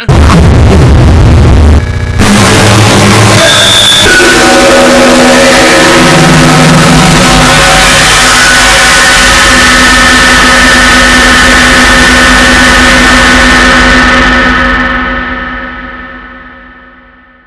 Uh -huh.